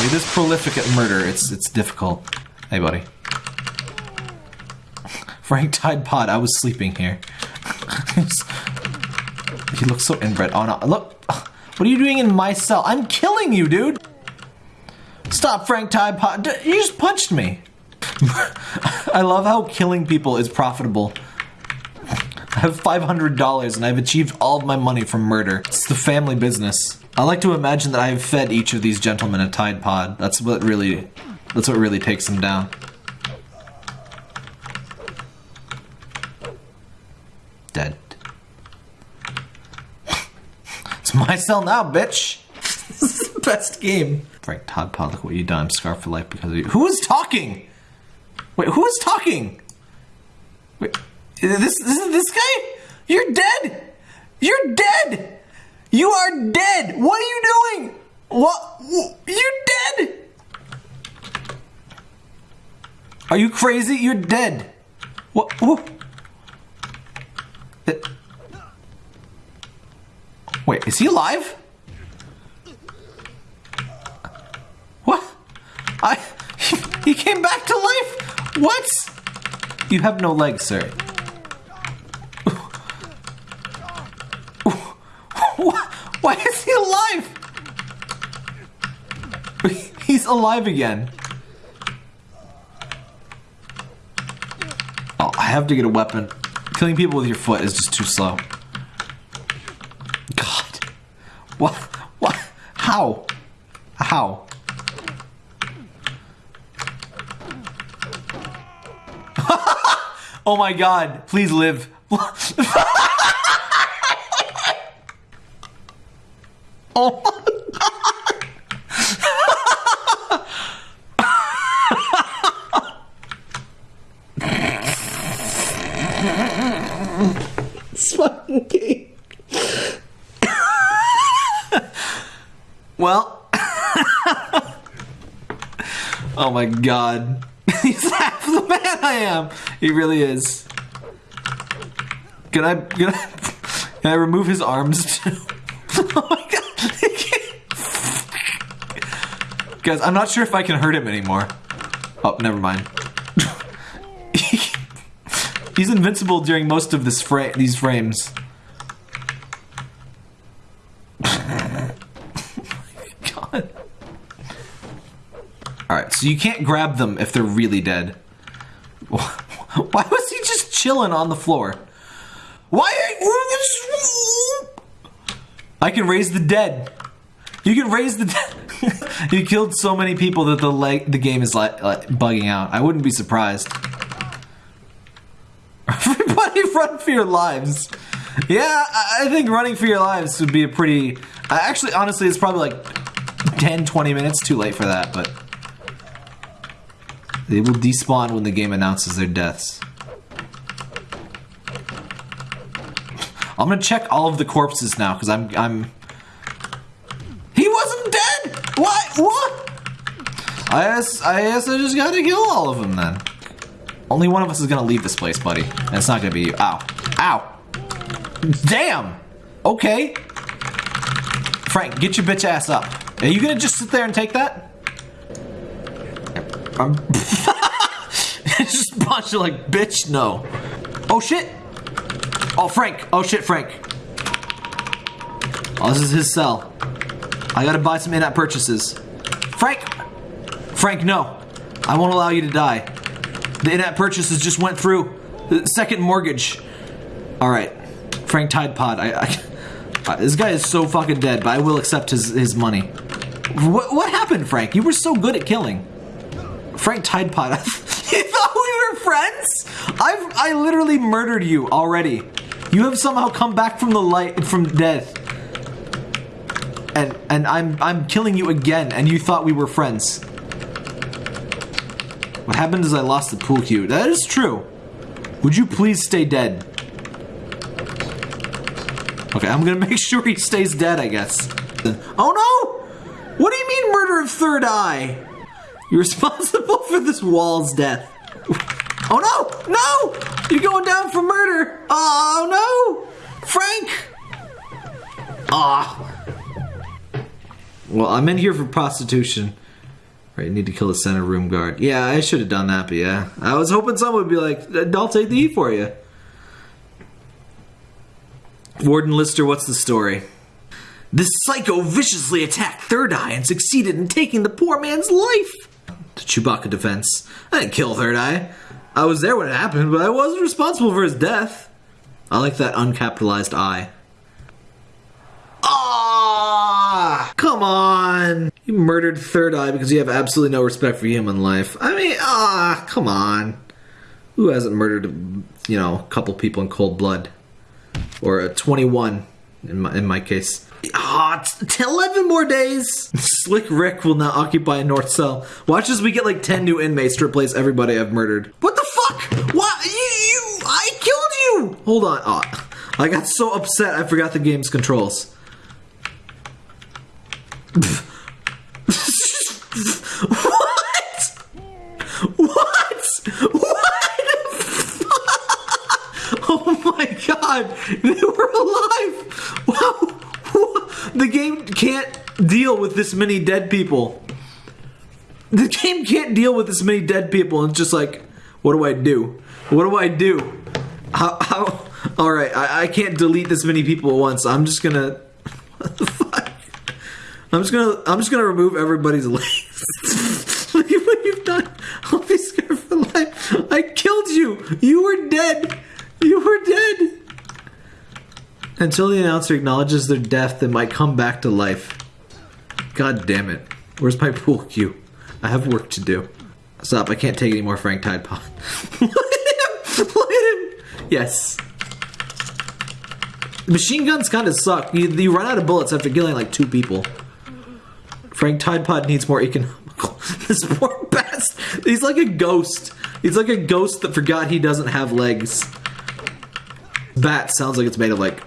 You're this prolific at murder, it's it's difficult. Hey, buddy. Frank Tide Pod, I was sleeping here. he looks so inbred. Oh no, look. What are you doing in my cell? I'm killing you, dude. Stop, Frank Tide Pod. You just punched me. I love how killing people is profitable. I have $500 and I've achieved all of my money from murder. It's the family business. I like to imagine that I have fed each of these gentlemen a Tide Pod. That's what really, that's what really takes them down. Dead. it's my cell now, bitch. this is the best game. Frank Tide Pod, look what you done. I'm scarred for life because of you. Who is talking? Wait, who is talking? Wait, is this guy? You're dead! You're dead! You are dead! What are you doing? What? You're dead! Are you crazy? You're dead. What? Wait, is he alive? What? I. He came back to life! What? You have no legs, sir. Why is he alive? He's alive again. Oh, I have to get a weapon. Killing people with your foot is just too slow. God. What? What? How? How? oh my god. Please live. It's fucking well. oh my god. He's half the man I am. He really is. Can I can I, can I remove his arms too? oh my god. Guys, I'm not sure if I can hurt him anymore. Oh, never mind. He's invincible during most of this fra these frames. God. Alright, so you can't grab them if they're really dead. Why was he just chilling on the floor? Why I can raise the dead. You can raise the dead. you killed so many people that the leg the game is like, like bugging out. I wouldn't be surprised. Everybody run for your lives. Yeah, I think running for your lives would be a pretty... Actually, honestly, it's probably like 10, 20 minutes too late for that, but... They will despawn when the game announces their deaths. I'm gonna check all of the corpses now, because I'm... I'm... He wasn't dead! What? What? I guess, I guess I just gotta kill all of them then. Only one of us is gonna leave this place, buddy. And it's not gonna be you. Ow. Ow. Damn! Okay. Frank, get your bitch ass up. Are you gonna just sit there and take that? I'm um. just punch you like, bitch, no. Oh shit! Oh, Frank. Oh shit, Frank. Oh, this is his cell. I gotta buy some in-app purchases. Frank! Frank, no. I won't allow you to die. The in-app purchases just went through. The second mortgage. All right, Frank Tide Pod. I, I, I- this guy is so fucking dead, but I will accept his his money. What what happened, Frank? You were so good at killing. Frank Tide Pod. you thought we were friends? I've I literally murdered you already. You have somehow come back from the light from death. And and I'm I'm killing you again, and you thought we were friends. What happened is I lost the pool cue. That is true. Would you please stay dead? Okay, I'm gonna make sure he stays dead, I guess. Oh no! What do you mean murder of third eye? You're responsible for this wall's death. Oh no! No! You're going down for murder! Oh no! Frank! Ah. Well, I'm in here for prostitution. Right, need to kill the center room guard. Yeah, I should have done that, but yeah. I was hoping someone would be like, I'll take the E for you. Warden Lister, what's the story? This psycho viciously attacked Third Eye and succeeded in taking the poor man's life. The Chewbacca defense. I didn't kill Third Eye. I was there when it happened, but I wasn't responsible for his death. I like that uncapitalized I. Ah! Come on! You murdered Third Eye because you have absolutely no respect for human life. I mean, ah, come on. Who hasn't murdered, you know, a couple people in cold blood? Or a 21 in my, in my case. Ah, oh, 11 more days. Slick Rick will now occupy a North Cell. Watch as we get like 10 new inmates to replace everybody I've murdered. What the fuck? What? You, you, I killed you! Hold on. Oh, I got so upset I forgot the game's controls. What? What? What? oh my god, they were alive! Wow, the game can't deal with this many dead people. The game can't deal with this many dead people. It's just like, what do I do? What do I do? How? how all right, I, I can't delete this many people at once. I'm just gonna. I'm just gonna. I'm just gonna remove everybody's legs. Look at what you've done. I'll be scared for life. I killed you. You were dead. You were dead. Until the announcer acknowledges their death, they might come back to life. God damn it. Where's my pool cue? I have work to do. Stop, I can't take any more Frank Tide Pod. Look at him! Look at him! Yes. Machine guns kind of suck. You, you run out of bullets after killing like two people. Frank Tide Pod needs more economical. this poor bastard. He's like a ghost. He's like a ghost that forgot he doesn't have legs. Bat sounds like it's made of like...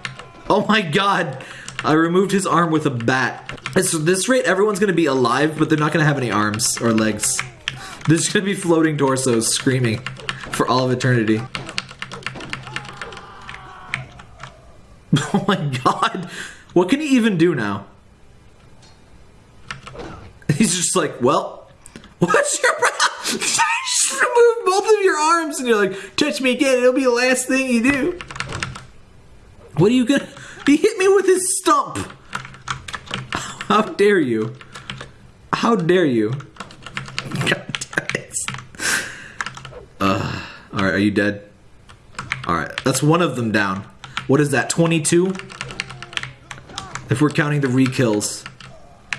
Oh my god! I removed his arm with a bat. At this rate, everyone's gonna be alive, but they're not gonna have any arms or legs. There's gonna be floating torsos screaming for all of eternity. Oh my god. What can he even do now? He's just like, well, what's your problem? I just remove both of your arms and you're like, touch me again, it'll be the last thing you do. What are you gonna... He hit me with his stump! How dare you? How dare you? God damn it. Uh, Alright, are you dead? Alright, that's one of them down. What is that, 22? If we're counting the re-kills.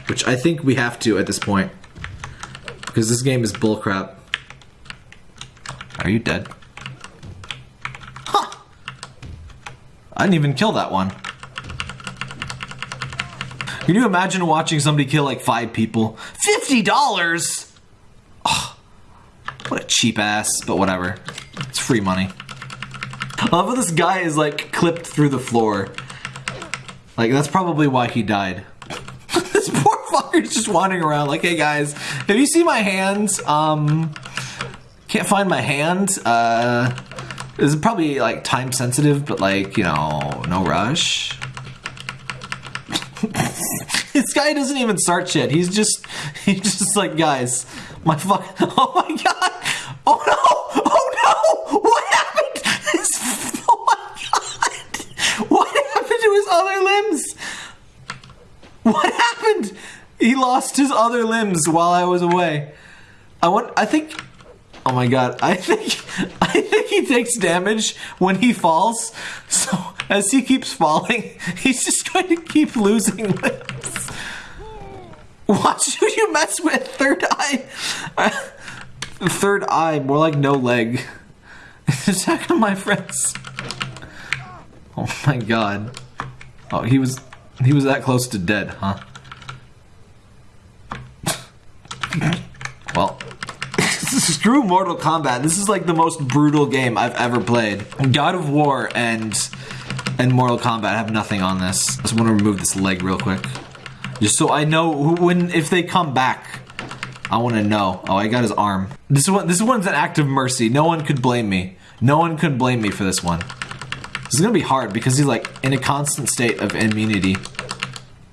Which I think we have to at this point. Because this game is bullcrap. Are you dead? Huh! I didn't even kill that one. Can you imagine watching somebody kill like five people? $50! Oh, what a cheap ass, but whatever. It's free money. I love how this guy is like clipped through the floor. Like that's probably why he died. this poor fucker's just wandering around like, hey guys, have you seen my hands, um, can't find my hand, uh, this is probably like time sensitive, but like, you know, no rush. this guy doesn't even start shit. He's just, he's just like, guys, my fuck, oh my god, oh no, oh no, what happened? Oh my god, what happened to his other limbs? What happened? He lost his other limbs while I was away. I want, I think, oh my god, I think, I think he takes damage when he falls. So as he keeps falling, he's just going to keep losing limbs. Watch who you mess with, third eye. third eye, more like no leg. Attack on my friends. Oh my god. Oh, he was he was that close to dead, huh? Well, screw Mortal Kombat. This is like the most brutal game I've ever played. God of War and and Mortal Kombat have nothing on this. I just want to remove this leg real quick. Just so I know when if they come back. I want to know. Oh, I got his arm. This one this one's an act of mercy. No one could blame me. No one could blame me for this one. This is gonna be hard because he's like in a constant state of immunity.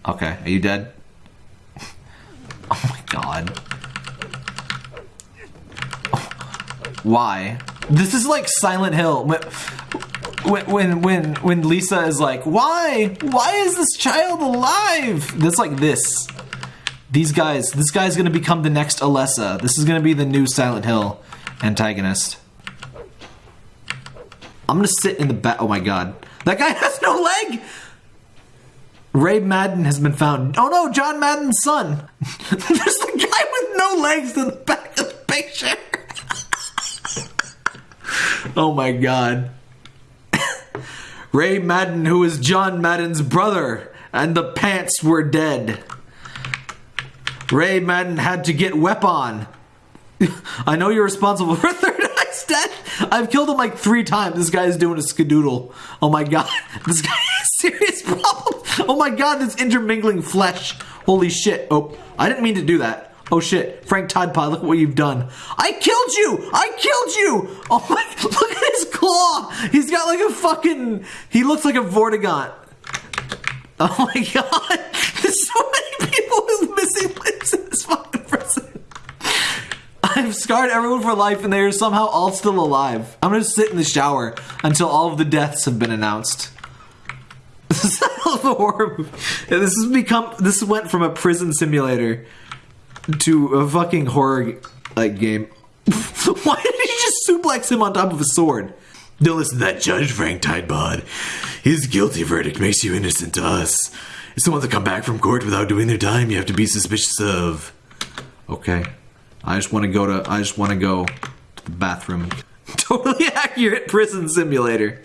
Okay, are you dead? oh my god. Why? This is like Silent Hill. When when when when Lisa is like, "Why? Why is this child alive?" That's like this. These guys, this guy's gonna become the next Alessa. This is gonna be the new Silent Hill antagonist. I'm gonna sit in the back. Oh my god. That guy has no leg! Ray Madden has been found. Oh no, John Madden's son. There's a guy with no legs in the back of the picture. Oh my god. Ray Madden, who is John Madden's brother, and the pants were dead. Ray Madden had to get weapon. I know you're responsible for Third Eye's death. I've killed him like three times. This guy is doing a skadoodle. Oh my god. This guy has serious problem. Oh my god, this intermingling flesh. Holy shit. Oh, I didn't mean to do that. Oh shit, Frank Tide Pod, look at what you've done. I killed you! I killed you! Oh my, look at his claw! He's got like a fucking, he looks like a Vortigaunt. Oh my god, there's so many people with missing limbs in this fucking prison. I've scarred everyone for life and they are somehow all still alive. I'm gonna sit in the shower until all of the deaths have been announced. This is a horror movie. This has become, this went from a prison simulator to a fucking horror like game. Why did he just suplex him on top of a sword? Don't listen to that judge, Frank Tidepod. His guilty verdict makes you innocent to us. If someone to come back from court without doing their time, you have to be suspicious of. Okay. I just want to go to. I just want to go to the bathroom. totally accurate prison simulator.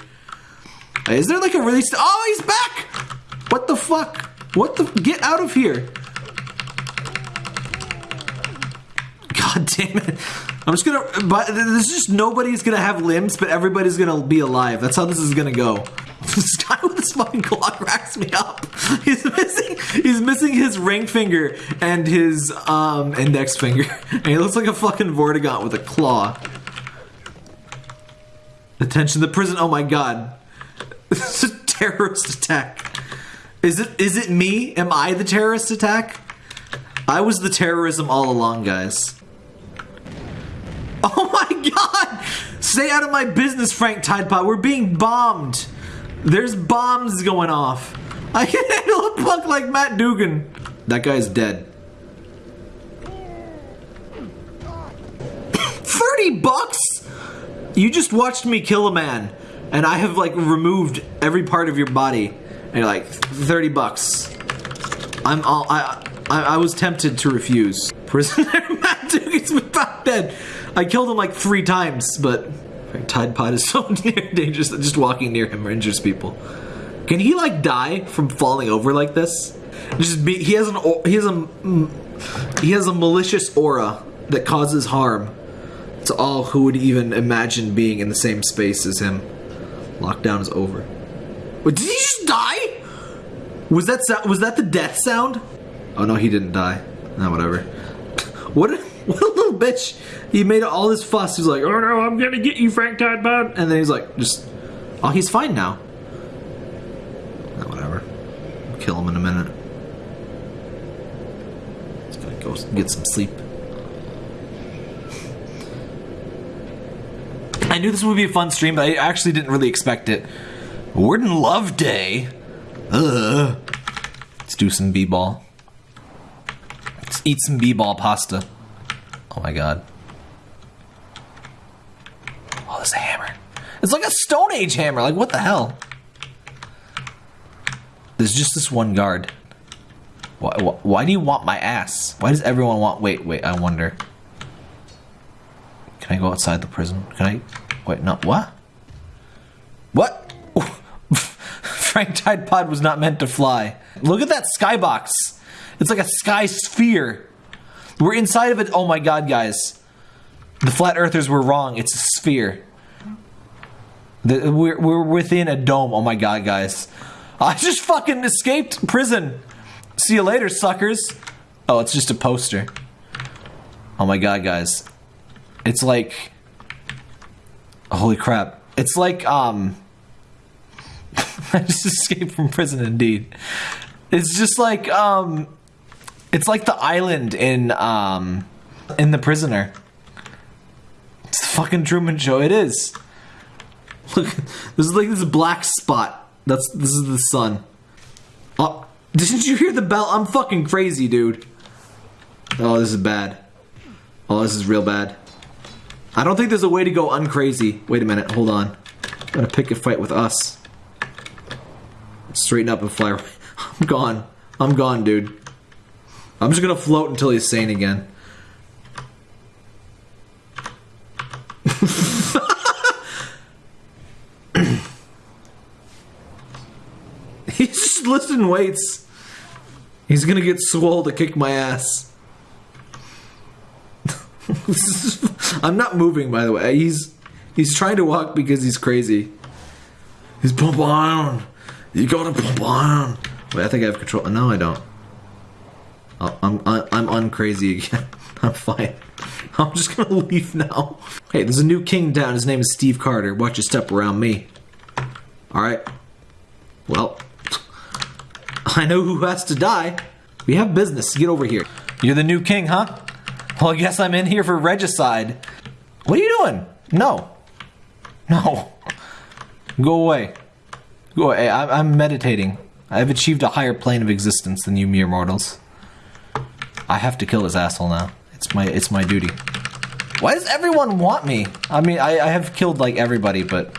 Is there like a release? Oh, he's back! What the fuck? What the? Get out of here! God damn it. I'm just gonna, but there's just nobody's gonna have limbs, but everybody's gonna be alive. That's how this is gonna go. This guy with his fucking clock racks me up. He's missing, he's missing his ring finger and his um, index finger. And he looks like a fucking Vortigaunt with a claw. Attention, the prison, oh my god. This is a terrorist attack. Is it, is it me? Am I the terrorist attack? I was the terrorism all along, guys. Oh my god! Stay out of my business, Frank Tidepod. We're being bombed. There's bombs going off. I can handle a punk like Matt Dugan. That guy's dead. 30 bucks? You just watched me kill a man, and I have like removed every part of your body. And you're like, 30 bucks. I'm all, I, I, I was tempted to refuse. Prisoner Dugan's been dead. I killed him like three times, but Tide Pod is so dangerous that just walking near him injures people. Can he like die from falling over like this? Just be, he has an he has a he has a malicious aura that causes harm to all who would even imagine being in the same space as him. Lockdown is over. Wait, did he just die? Was that was that the death sound? Oh no, he didn't die. No, whatever. What? What a little bitch. He made all this fuss. He's like, oh no, I'm gonna get you, Frank Tidepod. And then he's like, just, oh, he's fine now. Oh, whatever. Kill him in a minute. He's gonna go get some sleep. I knew this would be a fun stream, but I actually didn't really expect it. Warden Love Day. Ugh. Let's do some b-ball. Let's eat some b-ball pasta. Oh my god. Oh, a hammer. It's like a Stone Age hammer. Like, what the hell? There's just this one guard. Why, why, why, do you want my ass? Why does everyone want... Wait, wait, I wonder. Can I go outside the prison? Can I... Wait, no, what? What? Frank Tide Pod was not meant to fly. Look at that skybox. It's like a sky sphere. We're inside of it. Oh my god, guys. The flat earthers were wrong. It's a sphere. The, we're, we're within a dome. Oh my god, guys. I just fucking escaped prison. See you later, suckers. Oh, it's just a poster. Oh my god, guys. It's like... Holy crap. It's like, um... I just escaped from prison, indeed. It's just like, um... It's like the island in um in The Prisoner. It's the fucking Truman Show. It is. Look, this is like this black spot. That's this is the sun. Oh, didn't you hear the bell? I'm fucking crazy, dude. Oh, this is bad. Oh, this is real bad. I don't think there's a way to go uncrazy. Wait a minute, hold on. I'm gonna pick a fight with us. Straighten up and fly. Away. I'm gone. I'm gone, dude. I'm just gonna float until he's sane again. He's just lifting weights. He's gonna get swole to kick my ass. I'm not moving, by the way. He's he's trying to walk because he's crazy. He's pump iron. You gotta pump iron. Wait, I think I have control. No, I don't. Oh, I'm I'm uncrazy again. I'm fine. I'm just gonna leave now. Hey, there's a new king down. His name is Steve Carter. Watch your step around me. All right. Well, I know who has to die. We have business. Get over here. You're the new king, huh? Well, I guess I'm in here for regicide. What are you doing? No. No. Go away. Go away. I'm meditating. I've achieved a higher plane of existence than you mere mortals. I have to kill this asshole now. It's my it's my duty. Why does everyone want me? I mean, I, I have killed like everybody, but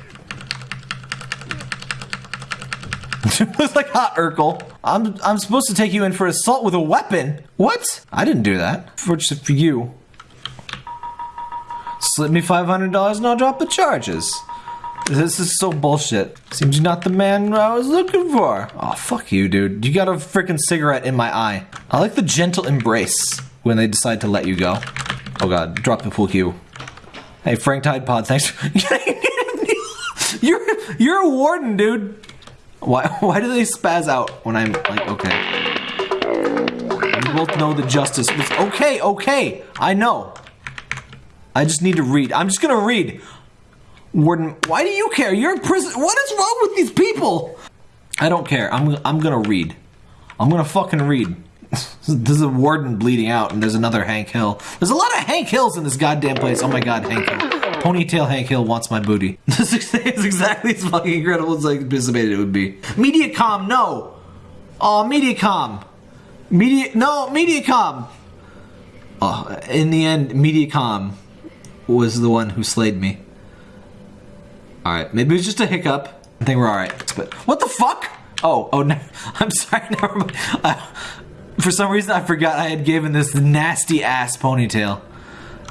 it's like hot Urkel. I'm I'm supposed to take you in for assault with a weapon. What? I didn't do that. For just for you. Slip me five hundred dollars and I'll drop the charges. This is so bullshit. Seems you're not the man I was looking for. Oh fuck you, dude. You got a freaking cigarette in my eye. I like the gentle embrace when they decide to let you go. Oh god, drop the pool cue. Hey, Frank Tide Pod, thanks. For you're you're a warden, dude. Why why do they spaz out when I'm like okay? We both know the justice. was- Okay, okay, I know. I just need to read. I'm just gonna read. Warden, why do you care? You're in prison. What is wrong with these people? I don't care. I'm I'm gonna read. I'm gonna fucking read. There's a warden bleeding out, and there's another Hank Hill. There's a lot of Hank Hills in this goddamn place. Oh my god, Hank Hill. Ponytail Hank Hill wants my booty. This is exactly as fucking incredible as I anticipated it would be. Mediacom, no. Oh, Mediacom. Media, no, Mediacom. Oh, in the end, Mediacom was the one who slayed me. Alright, maybe it was just a hiccup. I think we're alright. But what the fuck? Oh, oh no. I'm sorry, never mind. For some reason I forgot I had given this nasty ass ponytail.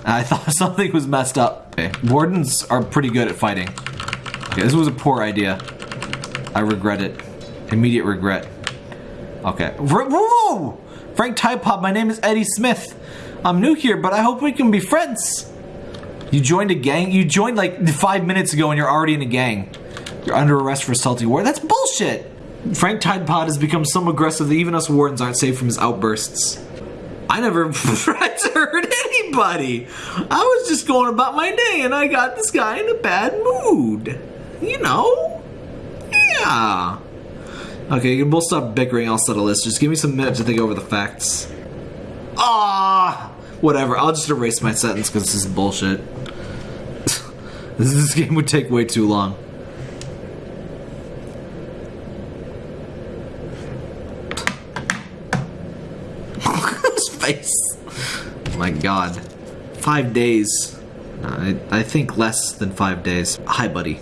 I thought something was messed up. Okay. Wardens are pretty good at fighting. Okay, this was a poor idea. I regret it. Immediate regret. Okay. Whoa! whoa! Frank Tide Pod, my name is Eddie Smith. I'm new here, but I hope we can be friends. You joined a gang? You joined like five minutes ago and you're already in a gang. You're under arrest for assaulting war. That's bullshit! Frank Tide Pod has become so aggressive that even us wardens aren't safe from his outbursts. I never tried to hurt anybody. I was just going about my day and I got this guy in a bad mood. You know? Yeah. Okay, you can both stop bickering, I'll settle this. Just give me some minutes to think over the facts. Ah, whatever. I'll just erase my sentence because this is bullshit. this game would take way too long. Face. My God. Five days. I, I think less than five days. Hi, buddy.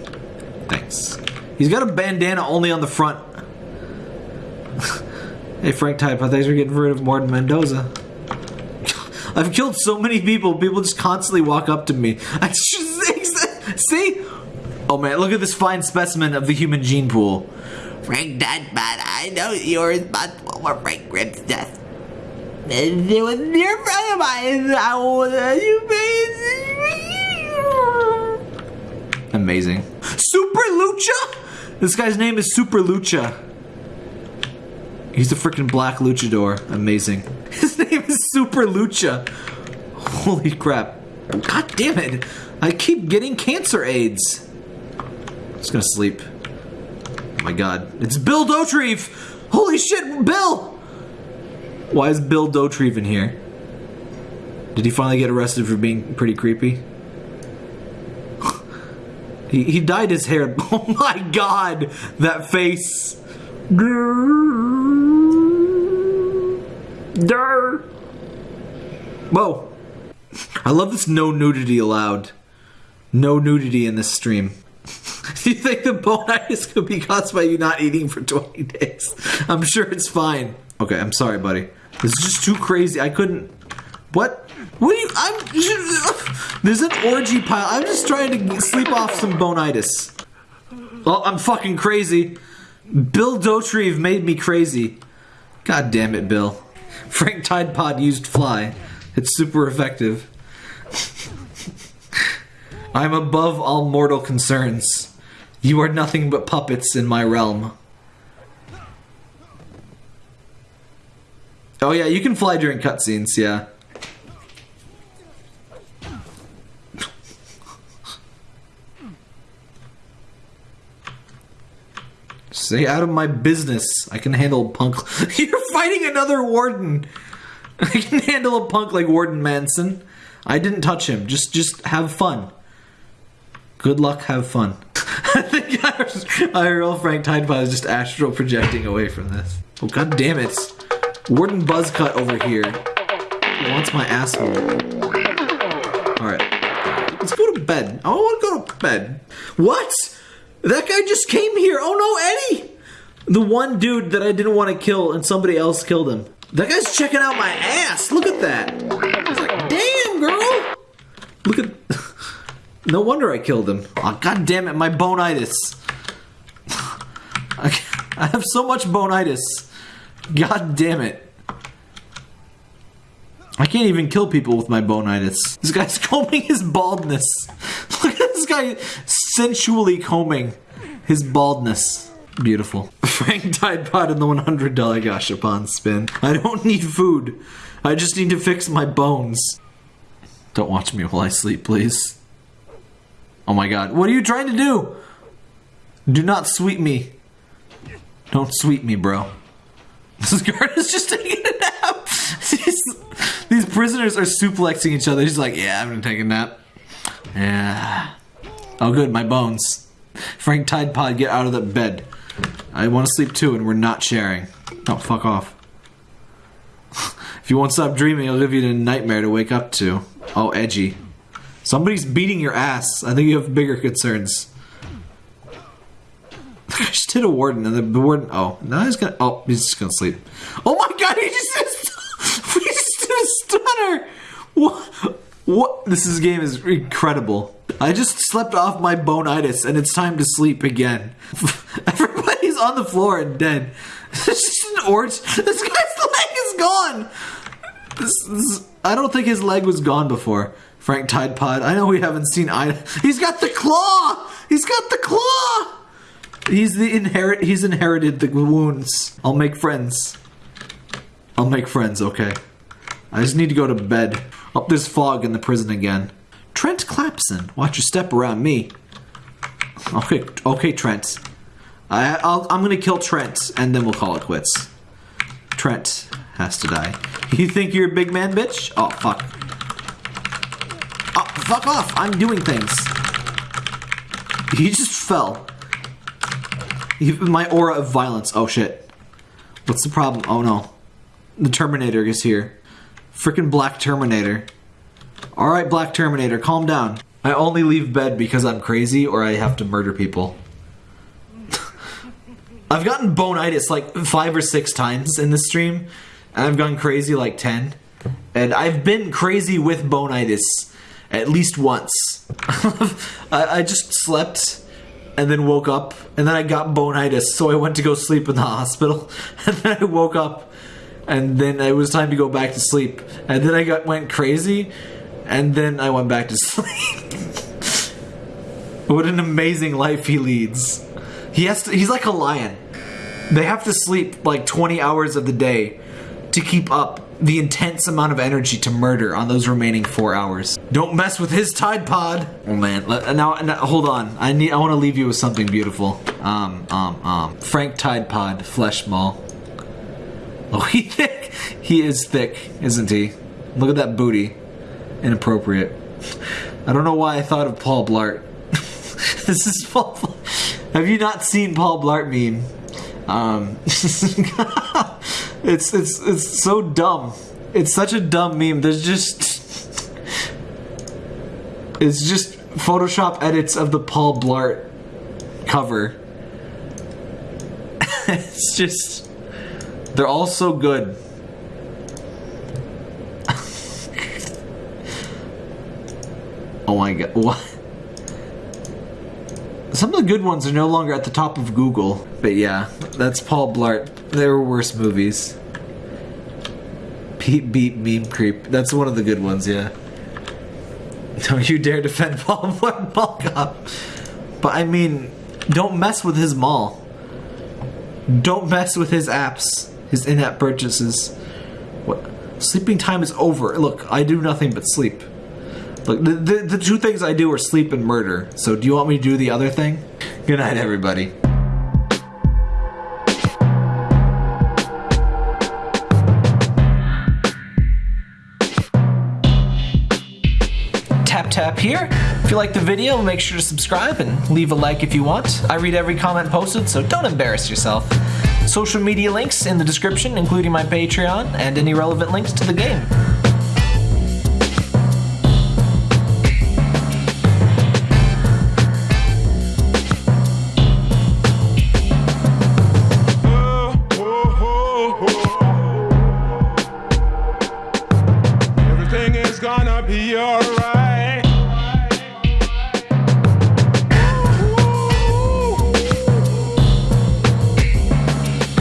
Thanks. He's got a bandana only on the front. hey, Frank Pod, thanks for getting rid of Martin Mendoza. I've killed so many people. People just constantly walk up to me. I just, see? Oh man, look at this fine specimen of the human gene pool. Frank Pod, I know you're responsible for Frank Grimm's death. It was your friend of mine. I you Amazing. Super Lucha? This guy's name is Super Lucha. He's a freaking black luchador. Amazing. His name is Super Lucha. Holy crap. God damn it. I keep getting cancer AIDS. I'm Just gonna sleep. Oh my god. It's Bill Dauterive! Holy shit, Bill! Why is Bill Dauterive in here? Did he finally get arrested for being pretty creepy? He, he dyed his hair. Oh my god, that face. Whoa. I love this no nudity allowed. No nudity in this stream. Do you think the bonitis could be caused by you not eating for 20 days? I'm sure it's fine. Okay, I'm sorry, buddy. This is just too crazy. I couldn't. What? What are you? I'm. There's an orgy pile. I'm just trying to sleep off some bonitis. Well, I'm fucking crazy. Bill Dauterive made me crazy. God damn it, Bill. Frank Tide Pod used fly. It's super effective. I'm above all mortal concerns. You are nothing but puppets in my realm. Oh yeah, you can fly during cutscenes, yeah. Stay out of my business. I can handle punk. You're fighting another warden. I can handle a punk like Warden Manson. I didn't touch him. Just, just have fun. Good luck. Have fun. I think. IRL Frank Tidepod is just astral projecting away from this. Oh god damn it! Warden Buzzcut over here wants my asshole. All right, let's go to bed. I don't want to go to bed. What? That guy just came here. Oh no, Eddie! The one dude that I didn't want to kill and somebody else killed him. That guy's checking out my ass. Look at that. He's like, damn, girl. Look at. no wonder I killed him. Oh, God damn it, my bonitis. I have so much bonitis. God damn it. I can't even kill people with my bonitis. This guy's combing his baldness. Look at this guy sensually combing his baldness. Beautiful. Frank Tide Pod in the $100 Gashapon spin. I don't need food. I just need to fix my bones. Don't watch me while I sleep, please. Oh my god. What are you trying to do? Do not sweep me. Don't sweep me, bro. This guard is just taking a nap. These, prisoners are suplexing each other. He's like, yeah, I'm gonna take a nap. Yeah. Oh, good, my bones. Frank Tide Pod, get out of the bed. I want to sleep too, and we're not sharing. Oh, fuck off. if you won't stop dreaming, I'll give you a nightmare to wake up to. Oh, edgy. Somebody's beating your ass. I think you have bigger concerns. I hit a warden, and the warden. Oh, now he's gonna. Oh, he's just gonna sleep. Oh my god, he just he just did a stunner. What? What? This is, game is incredible. I just slept off my bonitis, and it's time to sleep again. Everybody's on the floor and dead. This is an orange. This guy's leg is gone. This, this, I don't think his leg was gone before. Frank Tide Pod. I know we haven't seen Ida. He's got the claw. He's got the claw. He's the inherit. He's inherited the wounds. I'll make friends. I'll make friends. Okay. I just need to go to bed. Up there's fog in the prison again. Trent Clapson, watch your step around me. Okay, okay, Trent. I, I'll, I'm gonna kill Trent, and then we'll call it quits. Trent has to die. You think you're a big man, bitch? Oh, fuck. Oh, fuck off! I'm doing things. He just fell. My aura of violence. Oh, shit. What's the problem? Oh, no. The Terminator is here. Freaking Black Terminator. Alright, Black Terminator, calm down. I only leave bed because I'm crazy or I have to murder people. I've gotten bonitis like five or six times in this stream, and I've gone crazy like ten. And I've been crazy with bonitis at least once. I, I just slept and then woke up, and then I got bonitis, so I went to go sleep in the hospital, and then I woke up, and then it was time to go back to sleep, and then I got went crazy, and then I went back to sleep. what an amazing life he leads. He has to, he's like a lion. They have to sleep like 20 hours of the day to keep up the intense amount of energy to murder on those remaining four hours. Don't mess with his Tide Pod. Oh man, now, now hold on. I need. I want to leave you with something beautiful. Um, um, um. Frank Tide Pod, Flesh Mall. Oh, he thick. He is thick, isn't he? Look at that booty. Inappropriate. I don't know why I thought of Paul Blart. this is Paul. Have you not seen Paul Blart meme? Um, it's it's it's so dumb. It's such a dumb meme. There's just it's just Photoshop edits of the Paul Blart cover. it's just they're all so good. oh my god, what? Some of the good ones are no longer at the top of Google. But yeah, that's Paul Blart. There were worse movies. Beep beep meme creep. That's one of the good ones, yeah. Don't you dare defend Paul Mall Cop. But I mean, don't mess with his mall. Don't mess with his apps, his in-app purchases. What? Sleeping time is over. Look, I do nothing but sleep. Look, the, the, the two things I do are sleep and murder. So do you want me to do the other thing? Good night, everybody. Tap here. If you like the video, make sure to subscribe and leave a like if you want. I read every comment posted, so don't embarrass yourself. Social media links in the description, including my Patreon and any relevant links to the game.